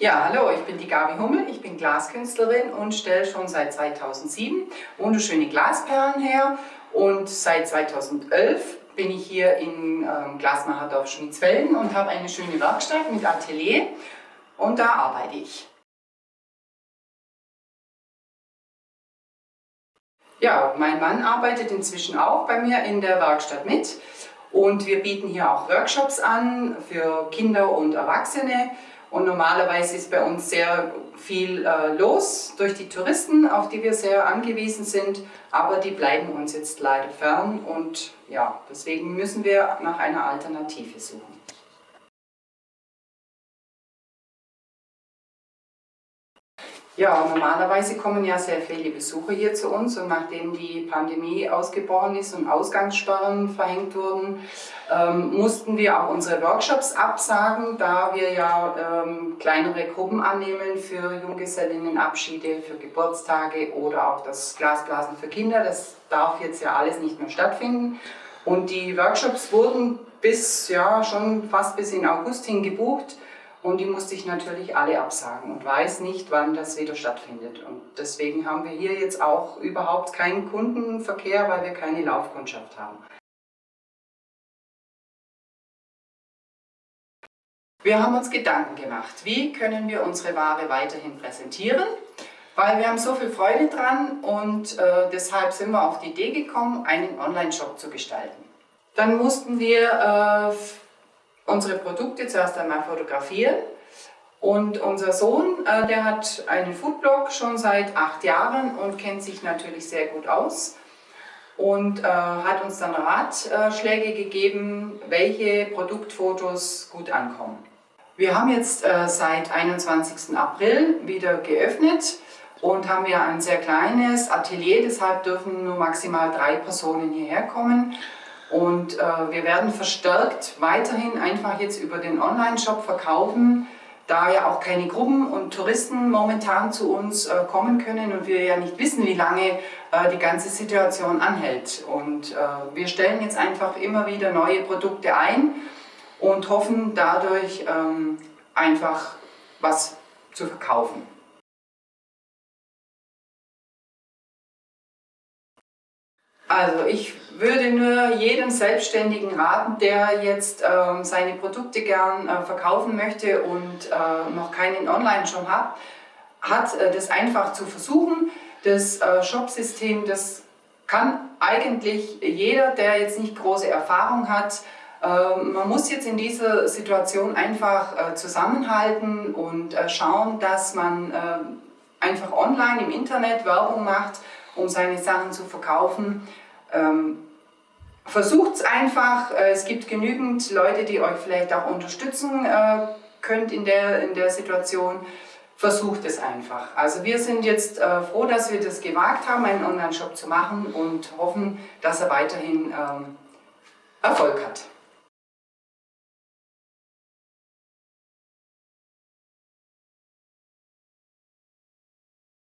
Ja, hallo, ich bin die Gabi Hummel, ich bin Glaskünstlerin und stelle schon seit 2007 wunderschöne Glasperlen her. Und seit 2011 bin ich hier in ähm, Glasmacherdorf Schmitzfelden und habe eine schöne Werkstatt mit Atelier. Und da arbeite ich. Ja, mein Mann arbeitet inzwischen auch bei mir in der Werkstatt mit. Und wir bieten hier auch Workshops an für Kinder und Erwachsene und normalerweise ist bei uns sehr viel äh, los durch die Touristen, auf die wir sehr angewiesen sind, aber die bleiben uns jetzt leider fern und ja, deswegen müssen wir nach einer Alternative suchen. Ja, normalerweise kommen ja sehr viele Besucher hier zu uns und nachdem die Pandemie ausgebrochen ist und Ausgangssperren verhängt wurden, ähm, mussten wir auch unsere Workshops absagen, da wir ja ähm, kleinere Gruppen annehmen für Junggesellinnenabschiede, für Geburtstage oder auch das Glasblasen für Kinder. Das darf jetzt ja alles nicht mehr stattfinden. Und die Workshops wurden bis, ja, schon fast bis in August hin gebucht. Und die musste ich natürlich alle absagen und weiß nicht, wann das wieder stattfindet. Und deswegen haben wir hier jetzt auch überhaupt keinen Kundenverkehr, weil wir keine Laufkundschaft haben. Wir haben uns Gedanken gemacht, wie können wir unsere Ware weiterhin präsentieren, weil wir haben so viel Freude dran und äh, deshalb sind wir auf die Idee gekommen, einen Online-Shop zu gestalten. Dann mussten wir äh, unsere Produkte zuerst einmal fotografieren. Und unser Sohn, äh, der hat einen Foodblog schon seit acht Jahren und kennt sich natürlich sehr gut aus und äh, hat uns dann Ratschläge gegeben, welche Produktfotos gut ankommen. Wir haben jetzt äh, seit 21. April wieder geöffnet und haben ja ein sehr kleines Atelier, deshalb dürfen nur maximal drei Personen hierher kommen. Und äh, wir werden verstärkt weiterhin einfach jetzt über den Online-Shop verkaufen, da ja auch keine Gruppen und Touristen momentan zu uns äh, kommen können und wir ja nicht wissen, wie lange äh, die ganze Situation anhält. Und äh, wir stellen jetzt einfach immer wieder neue Produkte ein und hoffen dadurch ähm, einfach was zu verkaufen. Also ich würde nur jedem Selbstständigen raten, der jetzt ähm, seine Produkte gern äh, verkaufen möchte und äh, noch keinen Online-Shop hat, hat äh, das einfach zu versuchen. Das äh, Shopsystem, das kann eigentlich jeder, der jetzt nicht große Erfahrung hat, ähm, man muss jetzt in dieser Situation einfach äh, zusammenhalten und äh, schauen, dass man einfach online im Internet Werbung macht, um seine Sachen zu verkaufen. Ähm, Versucht es einfach, äh, es gibt genügend Leute, die euch vielleicht auch unterstützen äh, könnt in der, in der Situation. Versucht es einfach. Also wir sind jetzt äh, froh, dass wir das gewagt haben, einen Online-Shop zu machen und hoffen, dass er weiterhin ähm, Erfolg hat.